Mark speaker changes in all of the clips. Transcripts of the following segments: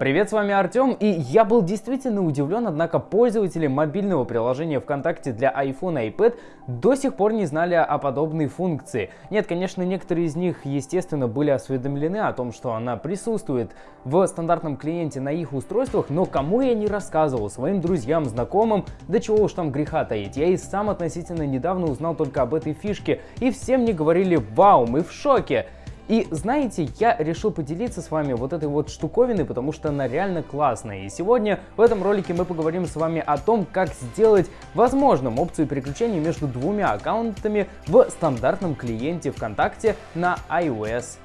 Speaker 1: Привет, с вами Артем, и я был действительно удивлен, однако пользователи мобильного приложения ВКонтакте для iPhone и iPad до сих пор не знали о подобной функции. Нет, конечно, некоторые из них, естественно, были осведомлены о том, что она присутствует в стандартном клиенте на их устройствах, но кому я не рассказывал, своим друзьям, знакомым, да чего уж там греха таить. Я и сам относительно недавно узнал только об этой фишке, и все мне говорили «Вау, мы в шоке!» И знаете, я решил поделиться с вами вот этой вот штуковиной, потому что она реально классная. И сегодня в этом ролике мы поговорим с вами о том, как сделать возможным опцию переключения между двумя аккаунтами в стандартном клиенте ВКонтакте на iOS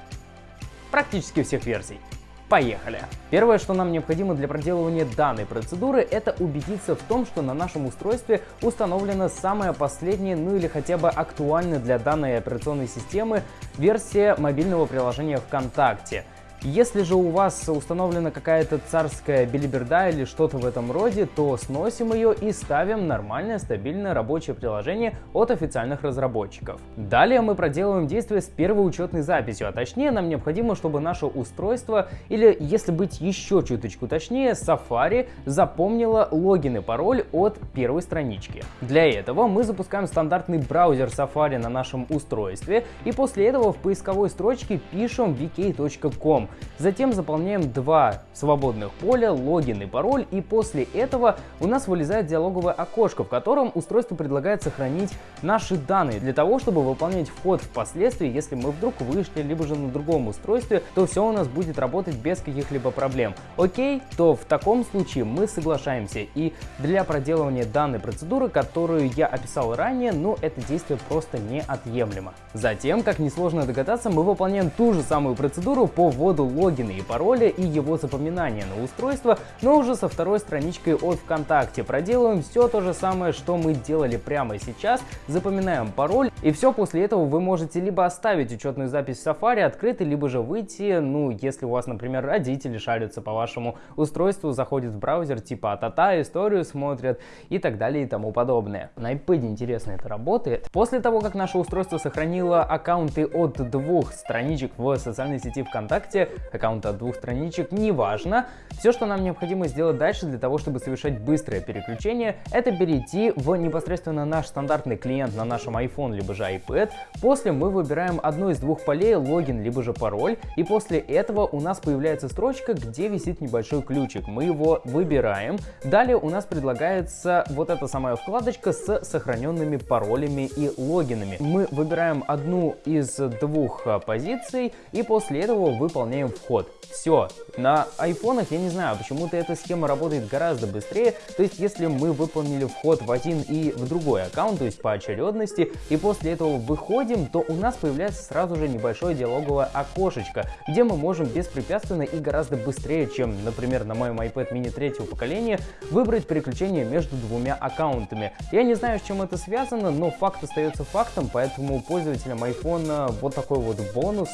Speaker 1: практически всех версий. Поехали! Первое, что нам необходимо для проделывания данной процедуры, это убедиться в том, что на нашем устройстве установлена самая последняя, ну или хотя бы актуальная для данной операционной системы версия мобильного приложения ВКонтакте. Если же у вас установлена какая-то царская билиберда или что-то в этом роде, то сносим ее и ставим нормальное стабильное рабочее приложение от официальных разработчиков. Далее мы проделываем действие с первой учетной записью, а точнее нам необходимо, чтобы наше устройство, или если быть еще чуточку точнее, Safari запомнило логин и пароль от первой странички. Для этого мы запускаем стандартный браузер Safari на нашем устройстве и после этого в поисковой строчке пишем vk.com. Затем заполняем два свободных поля, логин и пароль, и после этого у нас вылезает диалоговое окошко, в котором устройство предлагает сохранить наши данные для того, чтобы выполнять вход впоследствии, если мы вдруг вышли, либо же на другом устройстве, то все у нас будет работать без каких-либо проблем. Окей, то в таком случае мы соглашаемся, и для проделывания данной процедуры, которую я описал ранее, ну это действие просто неотъемлемо. Затем, как несложно догадаться, мы выполняем ту же самую процедуру по вводу логина и пароля и его запоминания на устройство, но уже со второй страничкой от ВКонтакте. Проделываем все то же самое, что мы делали прямо сейчас, запоминаем пароль, и все после этого вы можете либо оставить учетную запись в Safari открытой, либо же выйти, ну, если у вас, например, родители шарятся по вашему устройству, заходят в браузер, типа а-та-та, историю смотрят и так далее и тому подобное. На iPad интересно это работает. После того, как наше устройство сохранило аккаунты от двух страничек в социальной сети ВКонтакте, аккаунта от двух страничек, неважно. Все, что нам необходимо сделать дальше для того, чтобы совершать быстрое переключение, это перейти в непосредственно наш стандартный клиент на нашем iPhone либо же iPad. После мы выбираем одно из двух полей, логин либо же пароль, и после этого у нас появляется строчка, где висит небольшой ключик. Мы его выбираем. Далее у нас предлагается вот эта самая вкладочка с сохраненными паролями и логинами. Мы выбираем одну из двух а, позиций и после этого выполняем выполняем вход. Все. На айфонах, я не знаю, почему-то эта схема работает гораздо быстрее. То есть, если мы выполнили вход в один и в другой аккаунт, то есть по очередности, и после этого выходим, то у нас появляется сразу же небольшое диалоговое окошечко, где мы можем беспрепятственно и гораздо быстрее, чем, например, на моем iPad mini третьего поколения, выбрать переключение между двумя аккаунтами. Я не знаю, с чем это связано, но факт остается фактом, поэтому пользователям iPhone вот такой вот бонус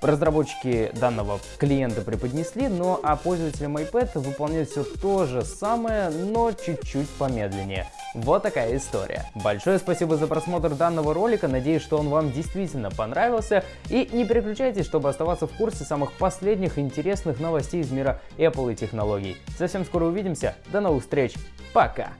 Speaker 1: разработчики данного клиента преподнесли, но а пользователям iPad выполняют все то же самое, но чуть-чуть помедленнее. Вот такая история. Большое спасибо за просмотр данного ролика, надеюсь, что он вам действительно понравился. И не переключайтесь, чтобы оставаться в курсе самых последних интересных новостей из мира Apple и технологий. Совсем скоро увидимся, до новых встреч, пока!